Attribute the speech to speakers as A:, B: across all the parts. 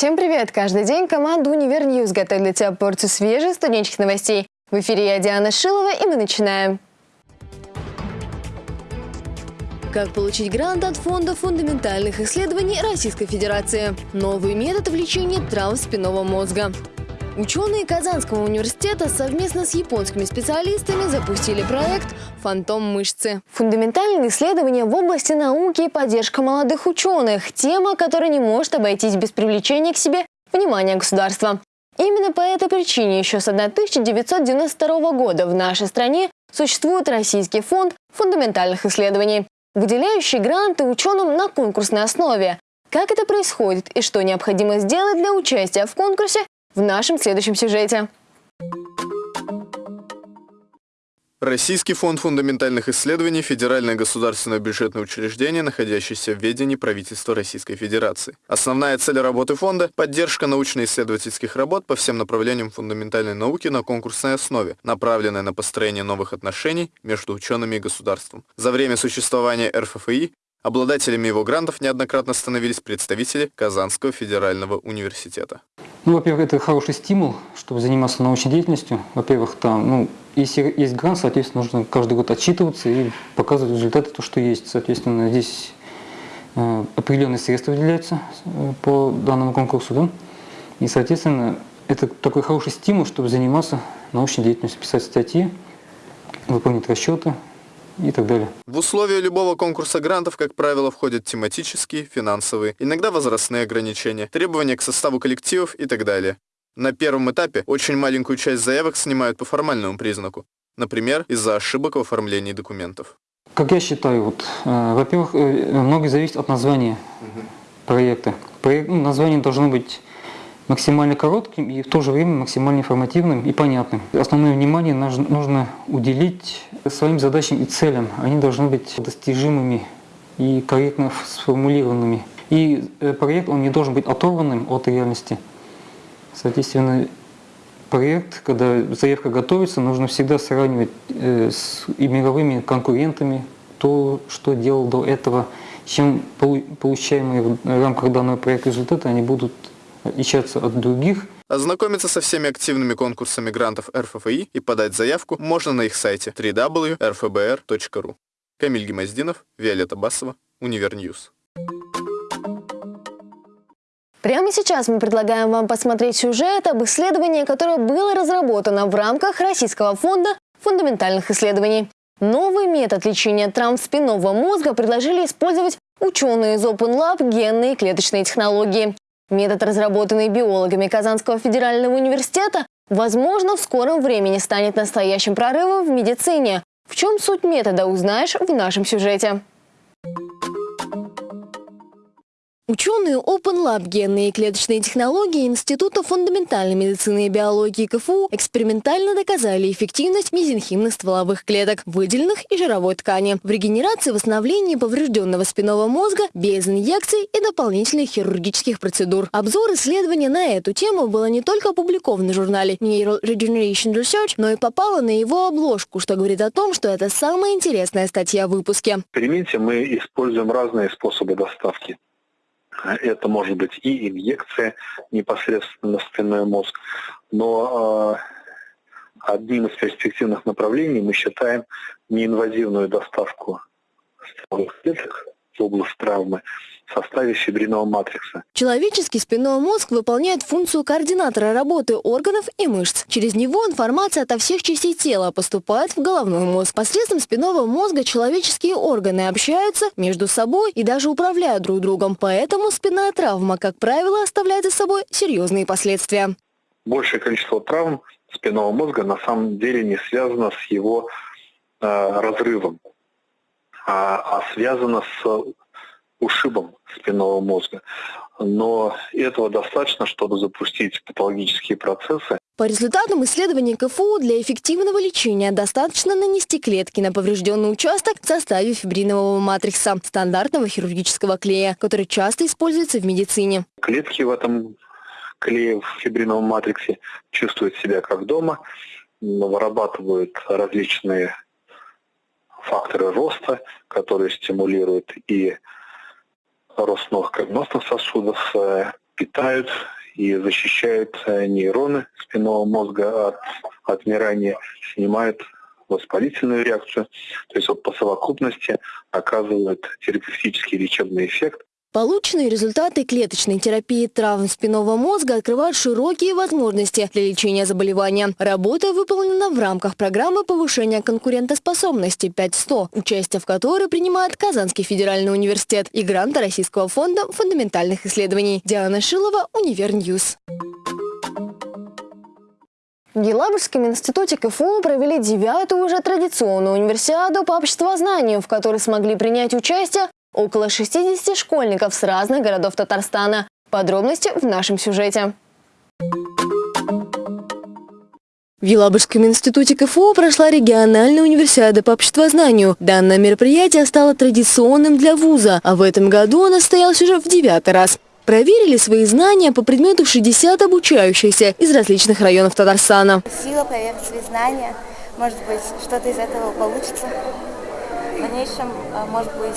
A: Всем привет! Каждый день команда «Универ News» готовит для тебя порцию свежих студенческих новостей. В эфире я, Диана Шилова, и мы начинаем. Как получить грант от Фонда фундаментальных исследований Российской Федерации? Новый метод лечения травм спинного мозга. Ученые Казанского университета совместно с японскими специалистами запустили проект «Фантом мышцы». Фундаментальные исследования в области науки и поддержка молодых ученых – тема, которая не может обойтись без привлечения к себе внимания государства. Именно по этой причине еще с 1992 года в нашей стране существует Российский фонд фундаментальных исследований, выделяющий гранты ученым на конкурсной основе. Как это происходит и что необходимо сделать для участия в конкурсе, в нашем следующем сюжете.
B: Российский фонд фундаментальных исследований – федеральное государственное бюджетное учреждение, находящееся в ведении правительства Российской Федерации. Основная цель работы фонда – поддержка научно-исследовательских работ по всем направлениям фундаментальной науки на конкурсной основе, направленная на построение новых отношений между учеными и государством. За время существования РФФИ обладателями его грантов неоднократно становились представители Казанского федерального университета.
C: Ну, во-первых, это хороший стимул, чтобы заниматься научной деятельностью. Во-первых, там, ну, если есть грант, соответственно, нужно каждый год отчитываться и показывать результаты, то, что есть. Соответственно, здесь э, определенные средства выделяются э, по данному конкурсу, да? И, соответственно, это такой хороший стимул, чтобы заниматься научной деятельностью, писать статьи, выполнять расчеты, и так далее.
B: В условия любого конкурса грантов, как правило, входят тематические, финансовые, иногда возрастные ограничения, требования к составу коллективов и так далее. На первом этапе очень маленькую часть заявок снимают по формальному признаку, например, из-за ошибок в оформлении документов.
C: Как я считаю, вот, э, во-первых, э, многое зависит от названия угу. проекта. Проект, ну, название должно быть максимально коротким и в то же время максимально информативным и понятным. Основное внимание нужно уделить своим задачам и целям. Они должны быть достижимыми и корректно сформулированными. И э, проект он не должен быть оторванным от реальности. Соответственно, проект, когда заявка готовится, нужно всегда сравнивать э, с мировыми конкурентами то, что делал до этого, чем получаемые в рамках данного проекта результаты, они будут отличаться от других.
B: Ознакомиться со всеми активными конкурсами грантов РФФИ и подать заявку можно на их сайте www.rfbr.ru. Камиль Гемоздинов, Виолетта Басова, Универ News.
A: Прямо сейчас мы предлагаем вам посмотреть сюжет об исследовании, которое было разработано в рамках Российского фонда фундаментальных исследований. Новый метод лечения травм спинного мозга предложили использовать ученые из Open Lab генные клеточные технологии. Метод, разработанный биологами Казанского федерального университета, возможно, в скором времени станет настоящим прорывом в медицине. В чем суть метода, узнаешь в нашем сюжете. Ученые Open Lab генные и клеточные технологии Института фундаментальной медицины и биологии КФУ экспериментально доказали эффективность мезенхимных стволовых клеток, выделенных из жировой ткани, в регенерации и восстановлении поврежденного спинного мозга без инъекций и дополнительных хирургических процедур. Обзор исследования на эту тему было не только опубликован в журнале Neural Regeneration Research, но и попало на его обложку, что говорит о том, что это самая интересная статья в выпуске.
D: В эксперименте мы используем разные способы доставки. Это может быть и инъекция непосредственно на спинной мозг, но э, одним из перспективных направлений мы считаем неинвазивную доставку стволовых клеток в область травмы в составе фибринного матрикса.
A: Человеческий спинной мозг выполняет функцию координатора работы органов и мышц. Через него информация ото всех частей тела поступает в головной мозг. Посредством спинного мозга человеческие органы общаются между собой и даже управляют друг другом. Поэтому спинная травма, как правило, оставляет за собой серьезные последствия.
D: Большее количество травм спинного мозга на самом деле не связано с его э, разрывом, а, а связано с ушибом спинного мозга. Но этого достаточно, чтобы запустить патологические процессы.
A: По результатам исследований КФУ для эффективного лечения достаточно нанести клетки на поврежденный участок в составе фибринового матрикса, стандартного хирургического клея, который часто используется в медицине.
D: Клетки в этом клее в фибриновом матриксе чувствуют себя как дома, вырабатывают различные факторы роста, которые стимулируют и рост новых кровеносных сосудов, э, питают и защищают нейроны спинного мозга от отмирания, снимают воспалительную реакцию, то есть вот по совокупности оказывает терапевтический лечебный эффект.
A: Полученные результаты клеточной терапии травм спинного мозга открывают широкие возможности для лечения заболевания. Работа выполнена в рамках программы повышения конкурентоспособности 5-100, участие в которой принимает Казанский федеральный университет и гранты Российского фонда фундаментальных исследований. Диана Шилова, Универ News. В Елабужском институте КФУ провели девятую уже традиционную универсиаду по обществознанию, в которой смогли принять участие около 60 школьников с разных городов Татарстана. Подробности в нашем сюжете. В Елабужском институте КФУ прошла региональная универсиада по обществознанию. Данное мероприятие стало традиционным для вуза, а в этом году оно состоялось уже в девятый раз. Проверили свои знания по предмету 60 обучающихся из различных районов Татарстана.
E: Сила проверить свои знания, может быть, что-то из этого получится. В дальнейшем, э, может быть,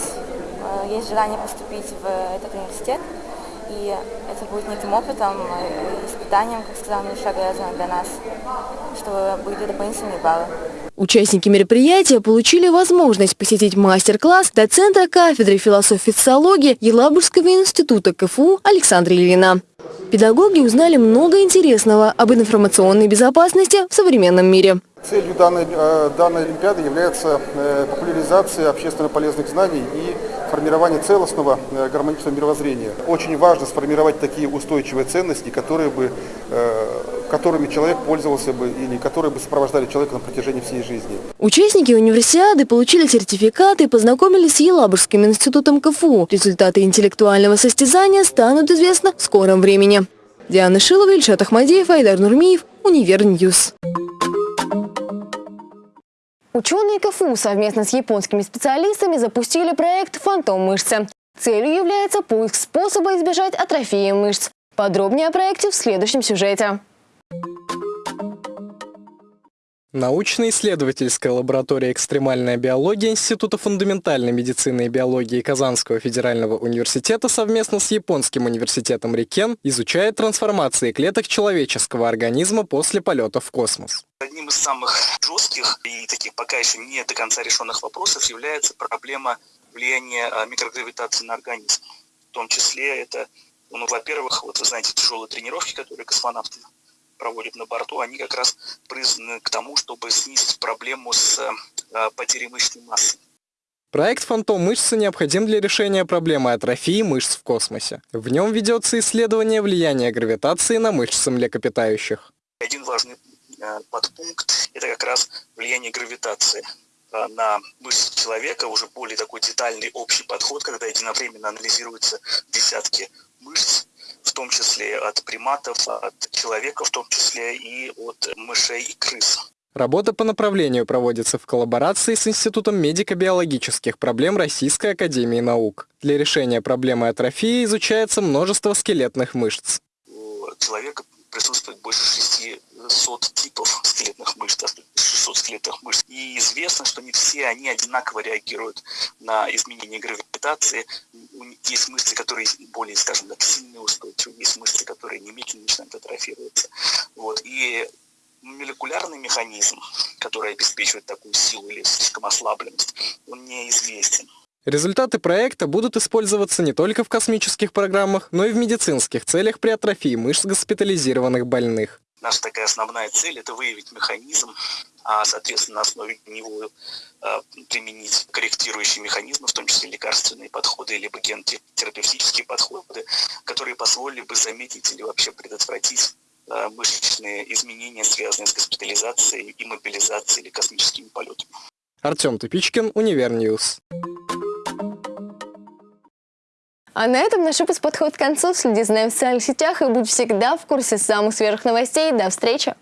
E: есть желание поступить в этот университет, и это будет неким опытом, э, испытанием, как сказал Миша Грязан, для нас, чтобы были дополнительные баллы.
A: Участники мероприятия получили возможность посетить мастер-класс доцента кафедры философии и социологии Елабужского института КФУ Александра Ильина. Педагоги узнали много интересного об информационной безопасности в современном мире.
F: Целью данной, э, данной Олимпиады является э, популяризация общественно полезных знаний и формирование целостного э, гармоничного мировоззрения. Очень важно сформировать такие устойчивые ценности, которые бы, которыми человек пользовался бы или которые бы сопровождали человека на протяжении всей жизни.
A: Участники универсиады получили сертификаты и познакомились с Елабужским институтом КФУ. Результаты интеллектуального состязания станут известны в скором времени. Диана Шилова, Ильшат Ахмадеев, Айдар Нурмиев, Универ News. Ученые КФУ совместно с японскими специалистами запустили проект «Фантом мышцы». Целью является поиск способа избежать атрофии мышц. Подробнее о проекте в следующем сюжете.
G: Научно-исследовательская лаборатория «Экстремальная биология» Института фундаментальной медицины и биологии Казанского федерального университета совместно с Японским университетом Рикен изучает трансформации клеток человеческого организма после полета в космос.
H: Одним из самых жестких и таких пока еще не до конца решенных вопросов является проблема влияния а, микрогравитации на организм. В том числе это, ну, во-первых, вот вы знаете, тяжелые тренировки, которые космонавты проводят на борту, они как раз призваны к тому, чтобы снизить проблему с э, потерей мышечной массы.
G: Проект «Фантом мышцы» необходим для решения проблемы атрофии мышц в космосе. В нем ведется исследование влияния гравитации на мышцы млекопитающих.
H: Один важный э, подпункт – это как раз влияние гравитации э, на мышцы человека, уже более такой детальный общий подход, когда единовременно анализируются десятки мышц, в том числе от приматов, от человека в том числе и от мышей и крыс.
G: Работа по направлению проводится в коллаборации с Институтом медико-биологических проблем Российской Академии Наук. Для решения проблемы атрофии изучается множество скелетных мышц.
H: У человека присутствует больше 600 типов скелетных мышц, 600 скелетных мышц. И известно, что не все они одинаково реагируют на изменение гравитации. Есть мышцы, которые более, скажем так, сильные устойчивые, есть мышцы, которые немедленно начинают атрофироваться. Вот. И молекулярный механизм, который обеспечивает такую силу или слишком ослабленность, он неизвестен.
G: Результаты проекта будут использоваться не только в космических программах, но и в медицинских целях при атрофии мышц госпитализированных больных.
H: Наша такая основная цель – это выявить механизм, а, соответственно, на основе него а, применить корректирующие механизмы, в том числе лекарственные подходы, либо генотерапевтические подходы, которые позволили бы заметить или вообще предотвратить а, мышечные изменения, связанные с госпитализацией, иммобилизацией или космическими полетами.
G: Артем Тупичкин, Универ News.
A: А на этом наш выпуск подходит к концу. Следи за нами в социальных сетях и будь всегда в курсе самых свежих новостей. До встречи!